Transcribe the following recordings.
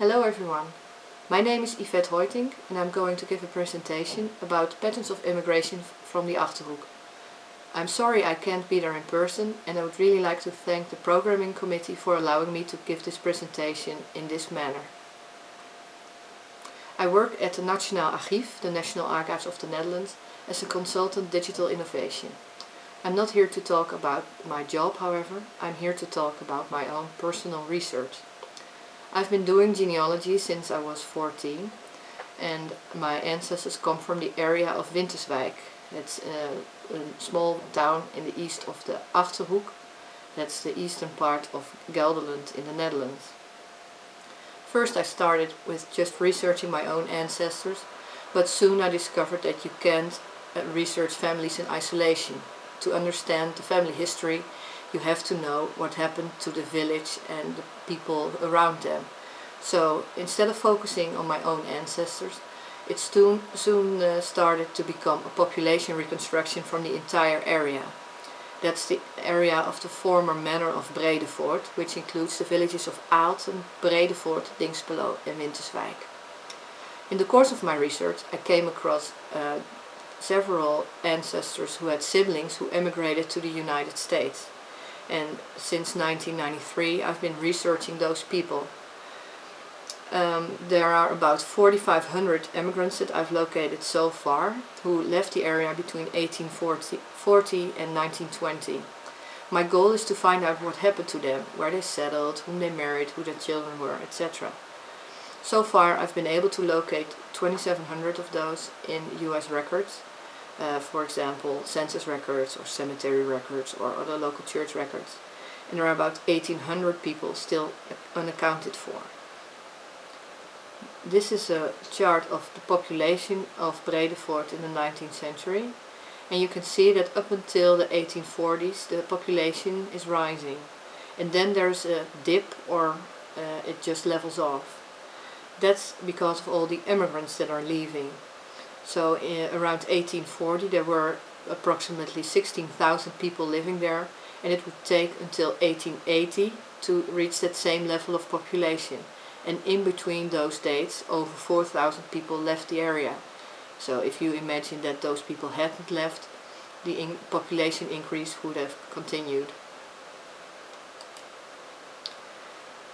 Hello everyone. My name is Yvette Hoitink and I'm going to give a presentation about patterns of immigration from the Achterhoek. I'm sorry I can't be there in person and I would really like to thank the programming committee for allowing me to give this presentation in this manner. I work at the Nationaal Archief, the National Archives of the Netherlands, as a consultant digital innovation. I'm not here to talk about my job however, I'm here to talk about my own personal research. I've been doing genealogy since I was 14 and my ancestors come from the area of Winterswijk. It's a, a small town in the east of the Achterhoek. That's the eastern part of Gelderland in the Netherlands. First I started with just researching my own ancestors, but soon I discovered that you can't uh, research families in isolation. To understand the family history you have to know what happened to the village and the people around them. So instead of focusing on my own ancestors, it soon, soon uh, started to become a population reconstruction from the entire area. That's the area of the former manor of Bredevoort, which includes the villages of Aalten, Bredevoort, Dinxperlo and Winterswijk. In the course of my research I came across uh, several ancestors who had siblings who emigrated to the United States and since 1993 I've been researching those people. Um, there are about 4,500 immigrants that I've located so far who left the area between 1840 and 1920. My goal is to find out what happened to them, where they settled, whom they married, who their children were, etc. So far I've been able to locate 2700 of those in US records uh, for example census records or cemetery records or other local church records and there are about 1800 people still unaccounted for. This is a chart of the population of Bredevoort in the 19th century and you can see that up until the 1840s the population is rising and then there's a dip or uh, it just levels off. That's because of all the immigrants that are leaving so uh, around 1840 there were approximately 16,000 people living there and it would take until 1880 to reach that same level of population. And in between those dates over 4,000 people left the area. So if you imagine that those people hadn't left, the in population increase would have continued.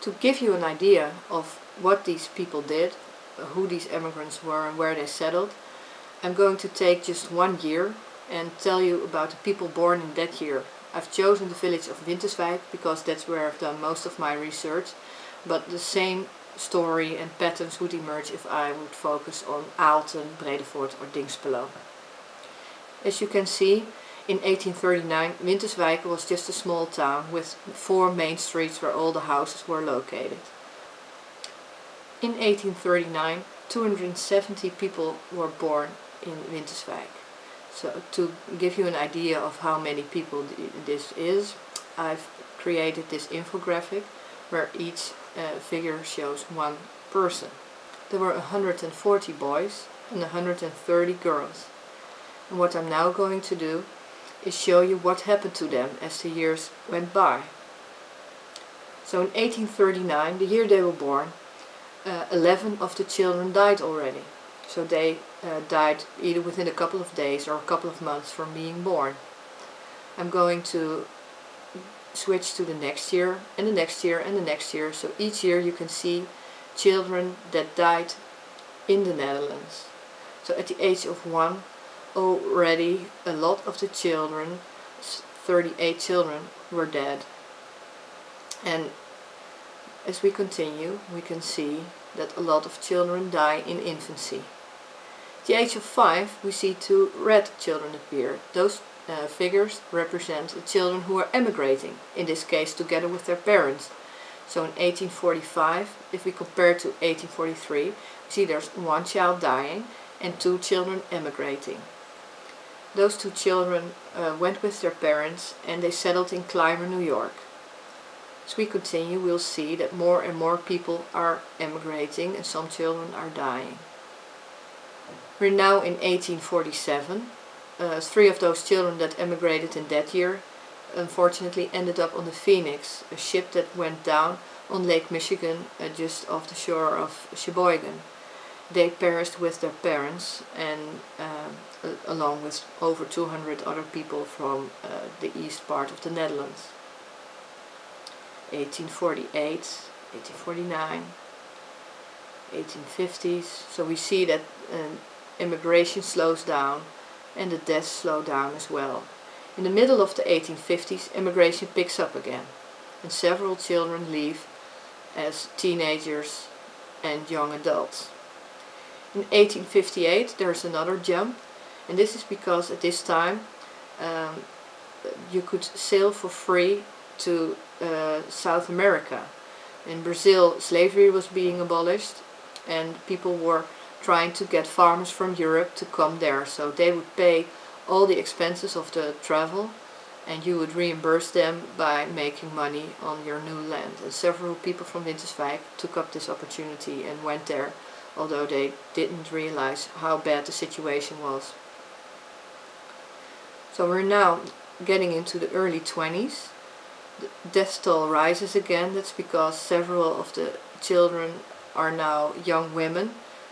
To give you an idea of what these people did, who these immigrants were and where they settled, I'm going to take just one year and tell you about the people born in that year. I've chosen the village of Winterswijk because that's where I've done most of my research, but the same story and patterns would emerge if I would focus on Aalten, Bredevoort or Dinxperlo. As you can see, in 1839 Winterswijk was just a small town with four main streets where all the houses were located. In 1839 270 people were born in Winterswijk. So to give you an idea of how many people this is, I've created this infographic where each uh, figure shows one person. There were 140 boys and 130 girls. And what I'm now going to do is show you what happened to them as the years went by. So in 1839, the year they were born, uh, 11 of the children died already. So they uh, died either within a couple of days or a couple of months from being born. I'm going to switch to the next year and the next year and the next year. So each year you can see children that died in the Netherlands. So at the age of one already a lot of the children, 38 children, were dead. And as we continue we can see that a lot of children die in infancy. At the age of 5 we see two red children appear. Those uh, figures represent the children who are emigrating, in this case together with their parents. So in 1845, if we compare to 1843, we see there's one child dying and two children emigrating. Those two children uh, went with their parents and they settled in Clymer, New York. As we continue we'll see that more and more people are emigrating and some children are dying. We're now in 1847. Uh, three of those children that emigrated in that year unfortunately ended up on the Phoenix, a ship that went down on Lake Michigan uh, just off the shore of Sheboygan. They perished with their parents and uh, along with over 200 other people from uh, the east part of the Netherlands. 1848, 1849, 1850s. So we see that um, immigration slows down and the deaths slow down as well. In the middle of the 1850s immigration picks up again and several children leave as teenagers and young adults. In 1858 there's another jump and this is because at this time um, you could sail for free to uh, South America. In Brazil slavery was being abolished and people were trying to get farmers from Europe to come there so they would pay all the expenses of the travel and you would reimburse them by making money on your new land. And several people from Winterswijk took up this opportunity and went there, although they didn't realize how bad the situation was. So we're now getting into the early 20s. The death toll rises again, that's because several of the children are now young women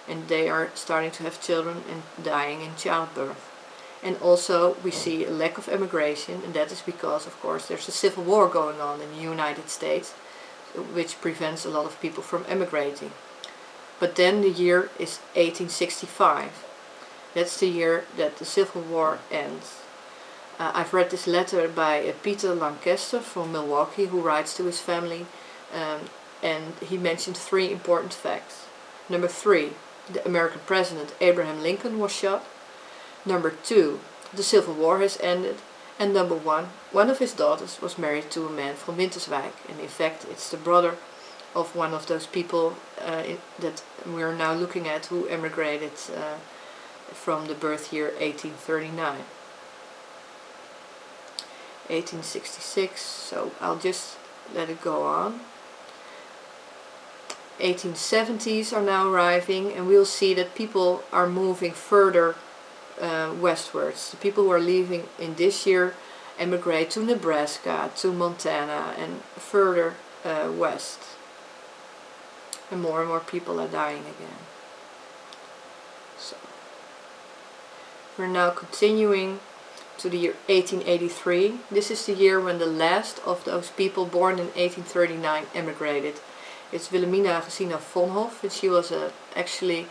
and they are starting to have children and dying in childbirth. And also we see a lack of immigration and that is because of course there's a civil war going on in the United States which prevents a lot of people from emigrating. But then the year is 1865. That's the year that the Civil War ends. Uh, I've read this letter by uh, Peter Lancaster from Milwaukee who writes to his family um, and he mentioned three important facts. Number three, the American President Abraham Lincoln was shot. Number two, the Civil War has ended. And number one, one of his daughters was married to a man from Winterswijk. And in fact, it's the brother of one of those people uh, that we are now looking at who emigrated uh, from the birth year 1839. 1866, so I'll just let it go on. 1870s are now arriving and we'll see that people are moving further uh, westwards. The people who are leaving in this year emigrate to Nebraska, to Montana and further uh, west. And more and more people are dying again. So We're now continuing to the year 1883. This is the year when the last of those people born in 1839 emigrated. It's Wilhelmina Gesina Vonhoff and she was a, actually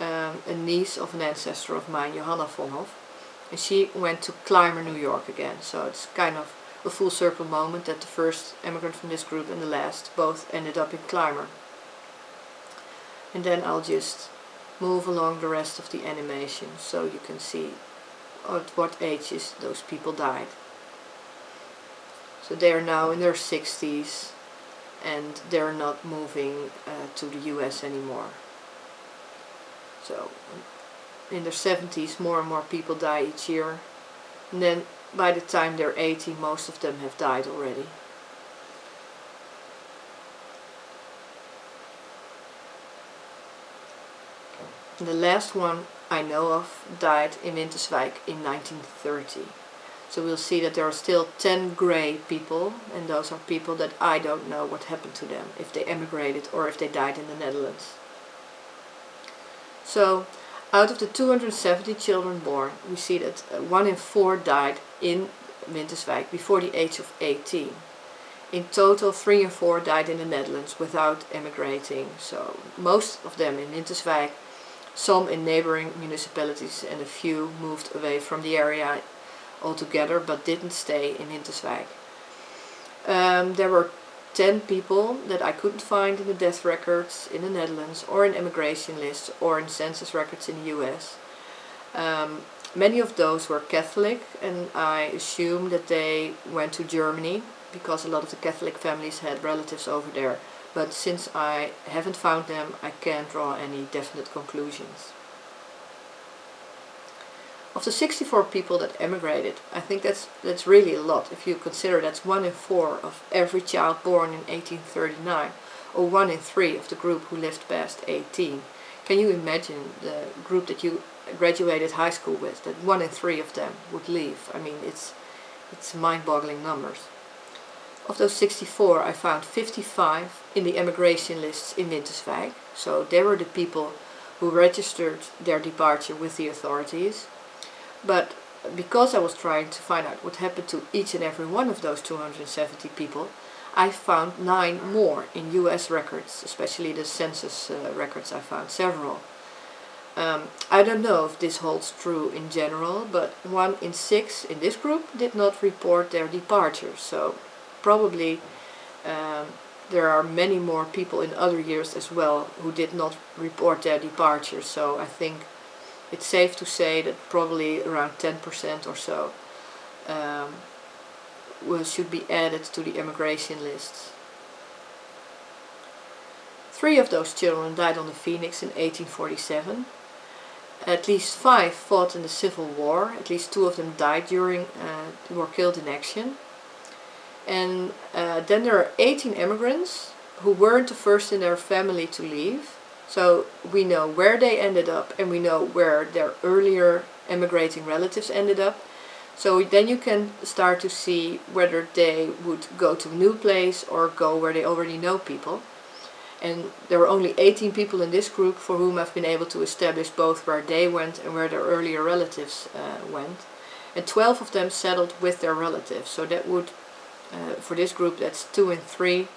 um, a niece of an ancestor of mine, Johanna von Vonhoff. And she went to Clymer, New York again. So it's kind of a full circle moment that the first immigrant from this group and the last both ended up in Clymer. And then I'll just move along the rest of the animation so you can see at what ages those people died. So they are now in their 60s and they're not moving uh, to the US anymore. So in their 70s more and more people die each year and then by the time they're 80 most of them have died already. The last one I know of died in Winterswijk in 1930. So we'll see that there are still 10 grey people and those are people that I don't know what happened to them, if they emigrated or if they died in the Netherlands. So out of the 270 children born, we see that uh, 1 in 4 died in Winterswijk before the age of 18. In total 3 in 4 died in the Netherlands without emigrating, so most of them in Winterswijk, some in neighboring municipalities and a few moved away from the area altogether but didn't stay in Winterswijk. Um, there were 10 people that I couldn't find in the death records in the Netherlands or in immigration lists or in census records in the US. Um, many of those were Catholic and I assume that they went to Germany because a lot of the Catholic families had relatives over there. But since I haven't found them, I can't draw any definite conclusions. Of the 64 people that emigrated, I think that's that's really a lot if you consider that's 1 in 4 of every child born in 1839 or 1 in 3 of the group who lived past 18. Can you imagine the group that you graduated high school with, that 1 in 3 of them would leave? I mean, it's, it's mind-boggling numbers. Of those 64 I found 55 in the emigration lists in Winterswijk. So they were the people who registered their departure with the authorities. But because I was trying to find out what happened to each and every one of those 270 people, I found nine more in US records, especially the census uh, records I found several. Um, I don't know if this holds true in general, but one in six in this group did not report their departure. So probably um, there are many more people in other years as well who did not report their departure. So I think it's safe to say that probably around 10% or so um, will, should be added to the emigration lists. Three of those children died on the Phoenix in 1847 at least five fought in the Civil War. At least two of them died during, uh, were killed in action. And uh, then there are 18 immigrants who weren't the first in their family to leave. So we know where they ended up and we know where their earlier emigrating relatives ended up. So then you can start to see whether they would go to a new place or go where they already know people. And there were only 18 people in this group for whom I've been able to establish both where they went and where their earlier relatives uh, went. And 12 of them settled with their relatives. So that would, uh, for this group, that's 2 and 3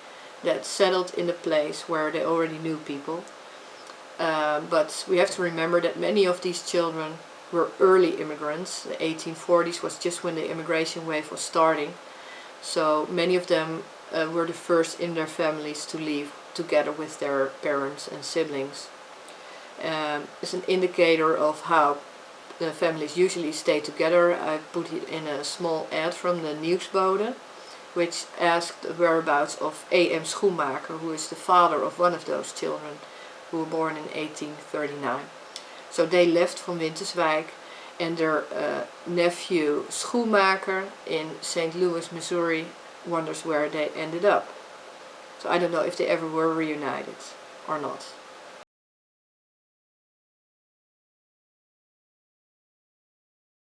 that settled in the place where they already knew people. Uh, but we have to remember that many of these children were early immigrants. The 1840s was just when the immigration wave was starting. So many of them uh, were the first in their families to leave together with their parents and siblings. Um, it's an indicator of how the families usually stay together. I put it in a small ad from the Nieuwsbode, which asked the whereabouts of A.M. Schoenmaker, who is the father of one of those children who were born in 1839. So they left from Winterswijk and their uh, nephew Schoenmaker in St. Louis, Missouri wonders where they ended up. So I don't know if they ever were reunited or not.